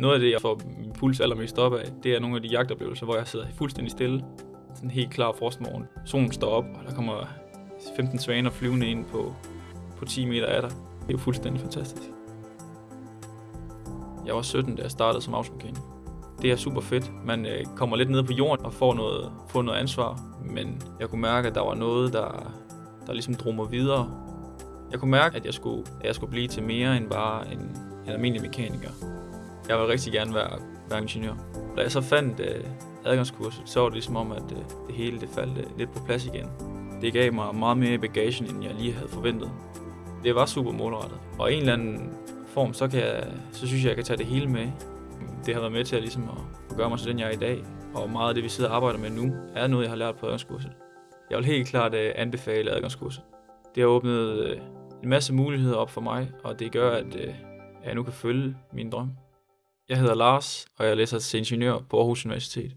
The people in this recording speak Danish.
Noget af det, jeg får min puls allermest op af, det er nogle af de jagtoplevelser, hvor jeg sidder fuldstændig stille. Sådan helt klar frostmorgen. Solen står op, og der kommer 15 svaner flyvende ind på, på 10 meter af dig. Det er jo fuldstændig fantastisk. Jeg var 17, da jeg startede som avlsmekaniker. Det er super fedt. Man øh, kommer lidt ned på jorden og får noget, får noget ansvar, men jeg kunne mærke, at der var noget, der, der ligesom drog mig videre. Jeg kunne mærke, at jeg skulle, at jeg skulle blive til mere end bare en, en almindelig mekaniker. Jeg vil rigtig gerne være, være ingeniør. Da jeg så fandt øh, adgangskurset, så var det ligesom om, at øh, det hele det faldt øh, lidt på plads igen. Det gav mig meget mere i bagagen, end jeg lige havde forventet. Det var super målrettet. Og en eller anden form, så, kan jeg, så synes jeg, jeg kan tage det hele med. Det har været med til at, ligesom at, at gøre mig til den, jeg er i dag. Og meget af det, vi sidder og arbejder med nu, er noget, jeg har lært på adgangskurset. Jeg vil helt klart øh, anbefale adgangskurset. Det har åbnet øh, en masse muligheder op for mig, og det gør, at øh, jeg nu kan følge min drøm. Jeg hedder Lars, og jeg læser til ingeniør på Aarhus Universitet.